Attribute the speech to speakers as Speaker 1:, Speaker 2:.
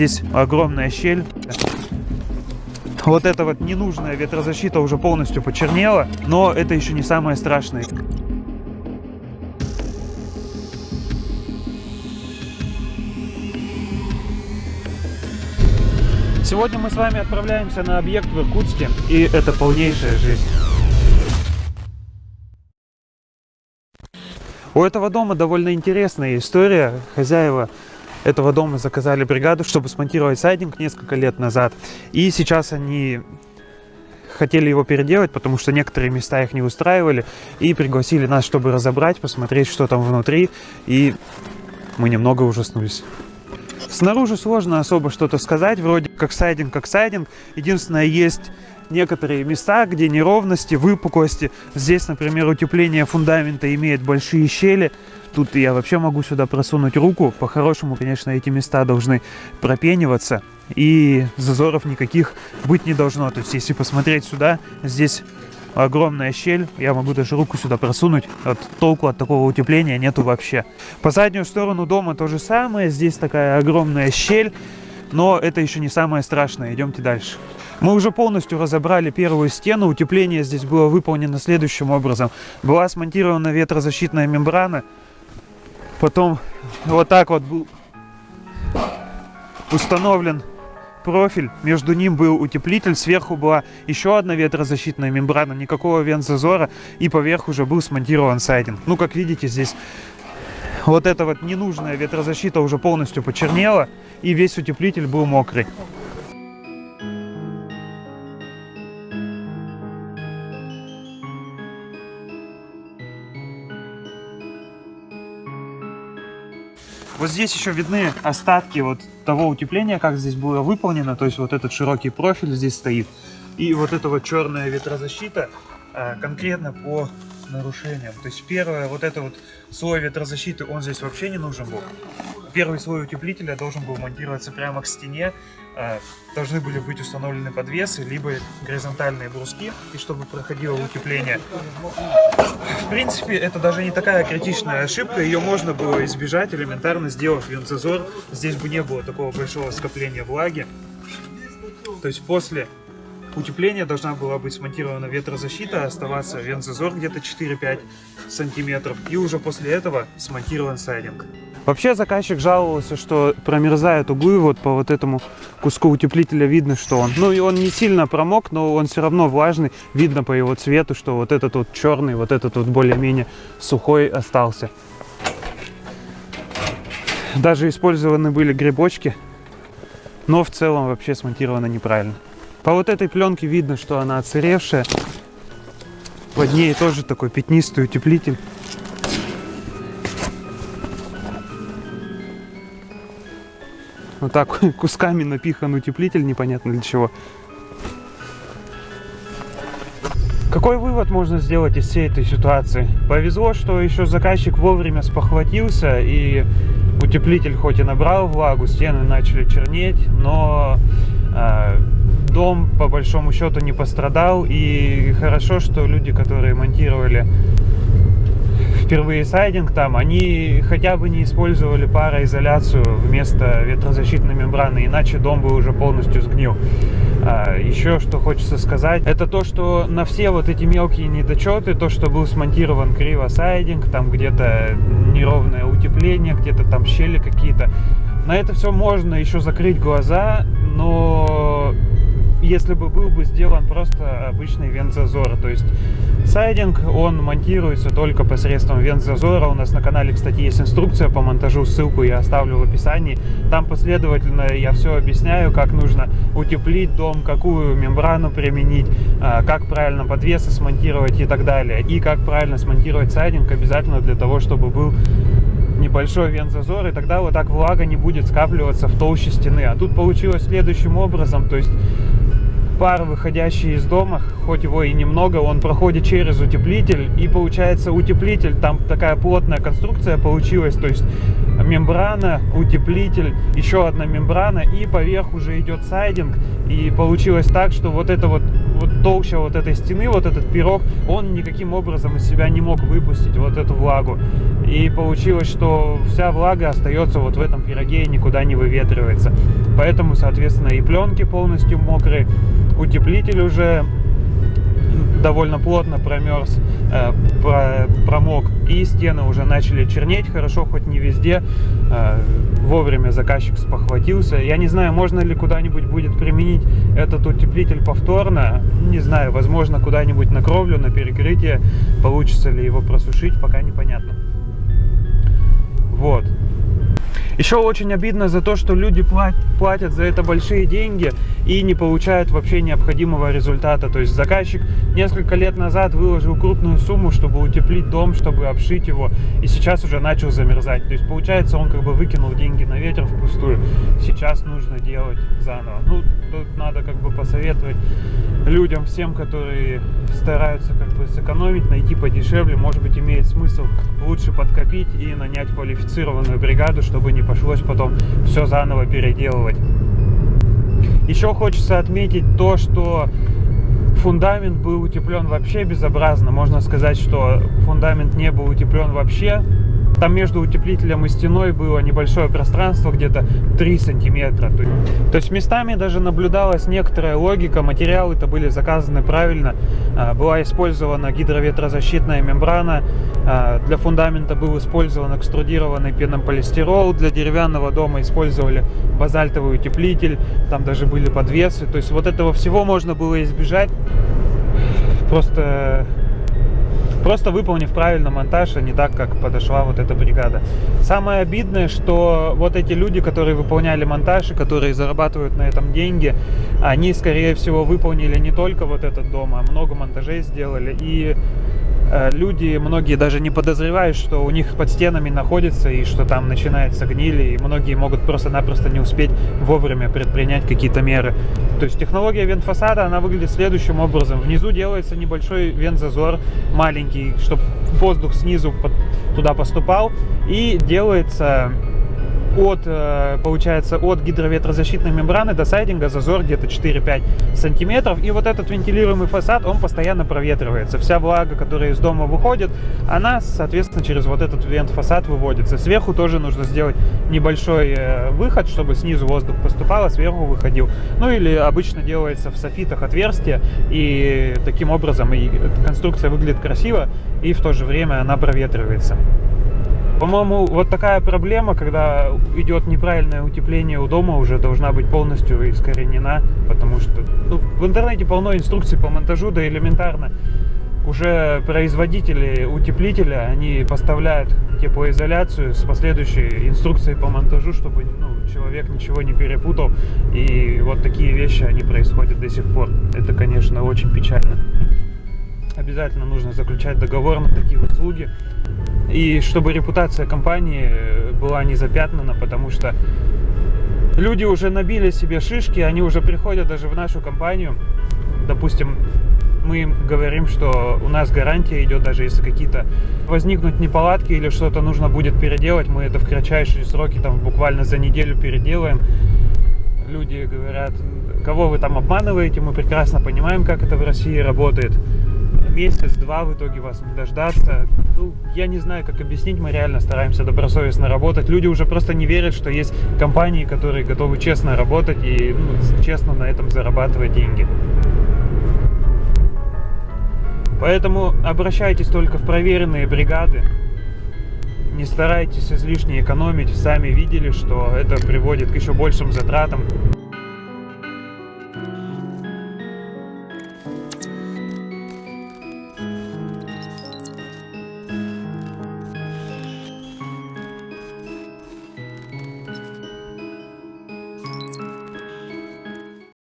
Speaker 1: здесь огромная щель. Вот эта вот ненужная ветрозащита уже полностью почернела, но это еще не самое страшное. Сегодня мы с вами отправляемся на объект в Иркутске, и это полнейшая жизнь. У этого дома довольно интересная история. Хозяева этого дома заказали бригаду, чтобы смонтировать сайдинг несколько лет назад. И сейчас они хотели его переделать, потому что некоторые места их не устраивали. И пригласили нас, чтобы разобрать, посмотреть, что там внутри. И мы немного ужаснулись. Снаружи сложно особо что-то сказать, вроде как сайдинг, как сайдинг. Единственное, есть некоторые места, где неровности, выпуклости. Здесь, например, утепление фундамента имеет большие щели. Тут я вообще могу сюда просунуть руку. По-хорошему, конечно, эти места должны пропениваться. И зазоров никаких быть не должно. То есть, если посмотреть сюда, здесь огромная щель. Я могу даже руку сюда просунуть. От толку от такого утепления нету вообще. По заднюю сторону дома то же самое. Здесь такая огромная щель. Но это еще не самое страшное. Идемте дальше. Мы уже полностью разобрали первую стену. Утепление здесь было выполнено следующим образом. Была смонтирована ветрозащитная мембрана. Потом вот так вот был установлен профиль. Между ним был утеплитель. Сверху была еще одна ветрозащитная мембрана. Никакого вент-зазора. И поверх уже был смонтирован сайдинг. Ну, как видите, здесь вот эта вот ненужная ветрозащита уже полностью почернела. И весь утеплитель был мокрый. Здесь еще видны остатки вот того утепления, как здесь было выполнено. То есть вот этот широкий профиль здесь стоит. И вот эта вот черная ветрозащита а, конкретно по нарушениям. То есть первое, вот это вот слой ветрозащиты, он здесь вообще не нужен был. Первый слой утеплителя должен был монтироваться прямо к стене. А, должны были быть установлены подвесы, либо горизонтальные бруски, и чтобы проходило утепление. В принципе, это даже не такая критичная ошибка, ее можно было избежать, элементарно сделав вентзазор. Здесь бы не было такого большого скопления влаги. То есть после утепления должна была быть смонтирована ветрозащита, оставаться вентзазор где-то 4-5 сантиметров, и уже после этого смонтирован сайдинг. Вообще заказчик жаловался, что промерзают углы, вот по вот этому куску утеплителя видно, что он, ну и он не сильно промок, но он все равно влажный, видно по его цвету, что вот этот вот черный, вот этот вот более-менее сухой остался. Даже использованы были грибочки, но в целом вообще смонтировано неправильно. По вот этой пленке видно, что она отсыревшая. Под ней тоже такой пятнистый утеплитель. Вот так кусками напихан утеплитель, непонятно для чего. Какой вывод можно сделать из всей этой ситуации? Повезло, что еще заказчик вовремя спохватился и утеплитель хоть и набрал влагу, стены начали чернеть, но э, дом по большому счету не пострадал и хорошо, что люди, которые монтировали впервые сайдинг там, они хотя бы не использовали пароизоляцию вместо ветрозащитной мембраны, иначе дом бы уже полностью сгнил. А, еще что хочется сказать, это то, что на все вот эти мелкие недочеты, то, что был смонтирован криво сайдинг, там где-то неровное утепление, где-то там щели какие-то, на это все можно еще закрыть глаза, но если бы был бы сделан просто обычный вент-зазор. То есть сайдинг, он монтируется только посредством вент-зазора. У нас на канале, кстати, есть инструкция по монтажу, ссылку я оставлю в описании. Там последовательно я все объясняю, как нужно утеплить дом, какую мембрану применить, а, как правильно подвесы смонтировать и так далее. И как правильно смонтировать сайдинг обязательно для того, чтобы был небольшой вент-зазор, и тогда вот так влага не будет скапливаться в толще стены. А тут получилось следующим образом, то есть пар, выходящий из дома, хоть его и немного, он проходит через утеплитель, и получается утеплитель, там такая плотная конструкция получилась, то есть мембрана, утеплитель, еще одна мембрана и поверх уже идет сайдинг. И получилось так, что вот это вот, вот толща вот этой стены, вот этот пирог, он никаким образом из себя не мог выпустить вот эту влагу. И получилось, что вся влага остается вот в этом пироге и никуда не выветривается. Поэтому, соответственно, и пленки полностью мокрые, утеплитель уже довольно плотно промерз, э, промок, и стены уже начали чернеть, хорошо, хоть не везде, э, вовремя заказчик спохватился. Я не знаю, можно ли куда-нибудь будет применить этот утеплитель повторно, не знаю, возможно, куда-нибудь на кровлю, на перекрытие, получится ли его просушить, пока непонятно. Вот. Еще очень обидно за то, что люди платят за это большие деньги и не получают вообще необходимого результата. То есть заказчик несколько лет назад выложил крупную сумму, чтобы утеплить дом, чтобы обшить его, и сейчас уже начал замерзать. То есть получается, он как бы выкинул деньги на ветер впустую. Сейчас нужно делать заново. Ну, тут надо как бы посоветовать людям, всем, которые стараются как бы сэкономить, найти подешевле, может быть, имеет смысл лучше подкопить и нанять квалифицированную бригаду, чтобы не пошлось потом все заново переделывать. Еще хочется отметить то, что фундамент был утеплен вообще безобразно. Можно сказать, что фундамент не был утеплен вообще. Там между утеплителем и стеной было небольшое пространство, где-то 3 сантиметра. То есть местами даже наблюдалась некоторая логика, материалы-то были заказаны правильно. А, была использована гидроветрозащитная мембрана, а, для фундамента был использован экструдированный пенополистирол, для деревянного дома использовали базальтовый утеплитель, там даже были подвесы. То есть вот этого всего можно было избежать. Просто просто выполнив правильно монтаж, а не так, как подошла вот эта бригада. Самое обидное, что вот эти люди, которые выполняли монтаж и которые зарабатывают на этом деньги, они, скорее всего, выполнили не только вот этот дом, а много монтажей сделали. И люди, многие даже не подозревают, что у них под стенами находится и что там начинается гнили, и многие могут просто-напросто не успеть вовремя предпринять какие-то меры. То есть технология вент-фасада, она выглядит следующим образом. Внизу делается небольшой вент-зазор, маленький, чтобы воздух снизу туда поступал, и делается от, э, получается, от гидроветрозащитной мембраны до сайдинга зазор где-то 4-5 сантиметров. И вот этот вентилируемый фасад, он постоянно проветривается. Вся влага, которая из дома выходит, она, соответственно, через вот этот вент-фасад выводится. Сверху тоже нужно сделать небольшой э, выход, чтобы снизу воздух поступал, а сверху выходил. Ну или обычно делается в софитах отверстие, и таким образом и конструкция выглядит красиво, и в то же время она проветривается. По-моему, вот такая проблема, когда идет неправильное утепление у дома, уже должна быть полностью искоренена, потому что ну, в интернете полно инструкций по монтажу, да элементарно. Уже производители утеплителя, они поставляют теплоизоляцию с последующей инструкцией по монтажу, чтобы ну, человек ничего не перепутал. И вот такие вещи, они происходят до сих пор. Это, конечно, очень печально. Обязательно нужно заключать договор на такие услуги. И чтобы репутация компании была не запятнана, потому что люди уже набили себе шишки, они уже приходят даже в нашу компанию. Допустим, мы им говорим, что у нас гарантия идет, даже если какие-то возникнут неполадки или что-то нужно будет переделать, мы это в кратчайшие сроки, там буквально за неделю переделаем. Люди говорят, кого вы там обманываете, мы прекрасно понимаем, как это в России работает месяц-два в итоге вас дождаться. Ну, я не знаю, как объяснить, мы реально стараемся добросовестно работать. Люди уже просто не верят, что есть компании, которые готовы честно работать и ну, честно на этом зарабатывать деньги. Поэтому обращайтесь только в проверенные бригады. Не старайтесь излишне экономить. Сами видели, что это приводит к еще большим затратам.